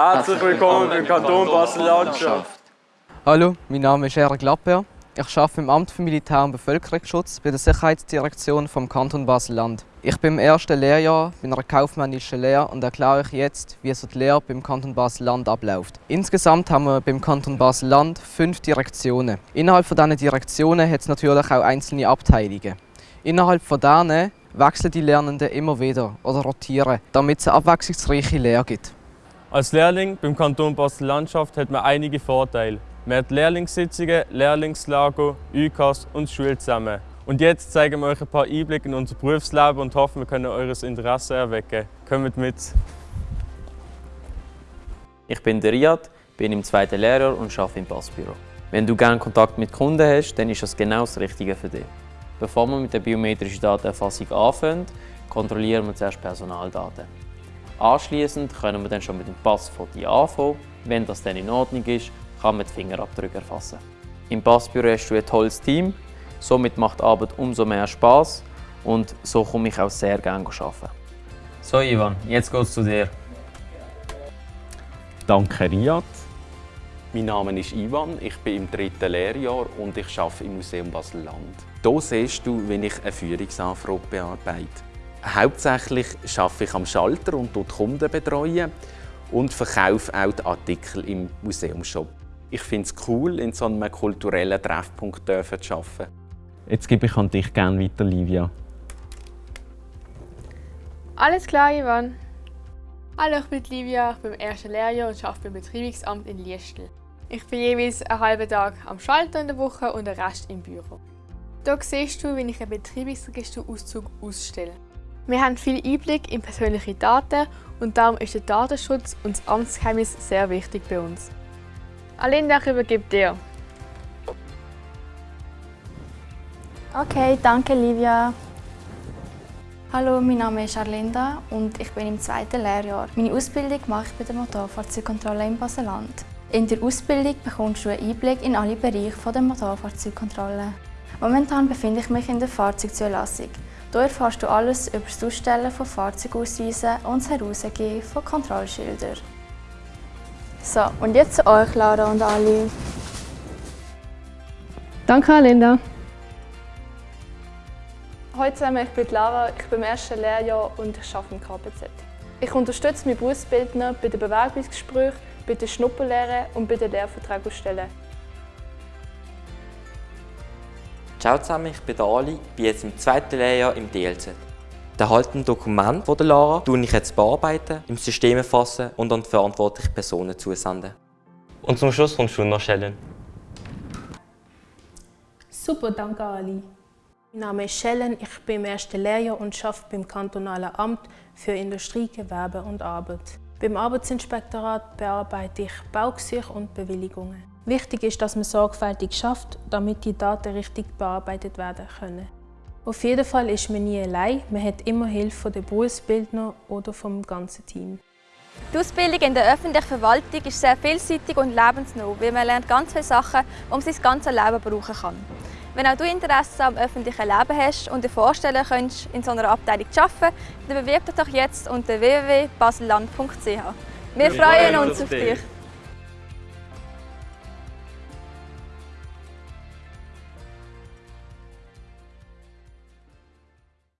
Herzlich willkommen im Kanton Basel-Landschaft. Hallo, mein Name ist Eric Lapper. Ich arbeite im Amt für Militär- und Bevölkerungsschutz bei der Sicherheitsdirektion vom Kanton Basel-Land. Ich bin im ersten Lehrjahr bei einer kaufmännischen Lehre und erkläre euch jetzt, wie so die Lehre beim Kanton Basel-Land abläuft. Insgesamt haben wir beim Kanton Basel-Land fünf Direktionen. Innerhalb von diesen Direktionen hat es natürlich auch einzelne Abteilungen. Innerhalb von denen wechseln die Lernenden immer wieder oder rotieren, damit es eine abwechslungsreiche Lehre gibt. Als Lehrling beim Kanton Basel-Landschaft hat man einige Vorteile. Man hat Lehrlingssitzungen, Lehrlingslager, UKAS und Schule zusammen. Und jetzt zeigen wir euch ein paar Einblicke in unser Berufsleben und hoffen, wir können eures Interesse erwecken. Kommt mit! Ich bin der Riyad, bin im zweiten Lehrjahr und arbeite im Passbüro. Wenn du gerne Kontakt mit Kunden hast, dann ist das genau das Richtige für dich. Bevor wir mit der biometrischen Datenerfassung anfangen, kontrollieren wir zuerst Personaldaten. Anschließend können wir dann schon mit dem Passfoto anfangen. Wenn das dann in Ordnung ist, kann man die Fingerabdrücke erfassen. Im Passbüro hast du ein tolles Team, somit macht die Arbeit umso mehr Spaß und so komme ich auch sehr gerne arbeiten. So Ivan, jetzt geht's zu dir. Danke Riyad. Mein Name ist Ivan, ich bin im dritten Lehrjahr und ich arbeite im Museum Basel-Land. Hier siehst du, wie ich eine Führungsanfrage bearbeite. Hauptsächlich arbeite ich am Schalter und Kunden betreuen und verkaufe auch die Artikel im Museumshop. Ich finde es cool, in so einem kulturellen Treffpunkt zu arbeiten. Jetzt gebe ich an dich gerne weiter, Livia. Alles klar, Ivan. Hallo, ich bin Livia, ich bin im ersten Lehrjahr und arbeite beim Betriebsamt in Liestel. Ich bin jeweils einen halben Tag am Schalter in der Woche und den Rest im Büro. Hier siehst du, wie ich einen Betriebsregisterauszug ausstelle. Wir haben viel Einblick in persönliche Daten und darum ist der Datenschutz und das Amtsgeheimnis sehr wichtig bei uns. Alinda, ich übergebe dir. Okay, danke Livia. Hallo, mein Name ist Arlinda und ich bin im zweiten Lehrjahr. Meine Ausbildung mache ich bei der Motorfahrzeugkontrolle im Baseland. In der Ausbildung bekommst du einen Einblick in alle Bereiche der Motorfahrzeugkontrolle. Momentan befinde ich mich in der Fahrzeugzulassung. Hier erfährst du alles über das Ausstellen von Fahrzeugausweisen und das Herausgeben von Kontrollschildern. So, und jetzt zu euch, Lara und Ali. Danke, Linda. Hallo zusammen, ich bin Lara, ich bin im ersten Lehrjahr und ich arbeite im KPZ. Ich unterstütze meine Berufsbildner bei den Bewerbungsgesprächen, bei den Schnupperlehren und bei den Lehrverträgen Ciao zusammen, ich bin Ali, bin jetzt im zweiten Lehrjahr im DLZ. Da halt ein Dokument von der Lara, tue ich jetzt bearbeiten, im System erfassen und an die verantwortlichen Personen zusenden. Und zum Schluss kommst du noch Schellen. Super, danke Ali. Mein Name ist Schellen, ich bin im ersten Lehrjahr und arbeite beim Kantonalen Amt für Industrie, Gewerbe und Arbeit. Beim Arbeitsinspektorat bearbeite ich Baugesuche und Bewilligungen. Wichtig ist, dass man sorgfältig schafft, damit die Daten richtig bearbeitet werden können. Auf jeden Fall ist man nie allein, man hat immer Hilfe von den Berufsbildner oder vom ganzen Team. Die Ausbildung in der öffentlichen Verwaltung ist sehr vielseitig und lebensnah, weil man lernt ganz viele Sachen, die man sein ganzes Leben brauchen kann. Wenn auch du Interesse am öffentlichen Leben hast und dir vorstellen könntest, in so einer Abteilung zu arbeiten, dann bewirb dich doch jetzt unter www.baselland.ch. Wir freuen uns auf dich!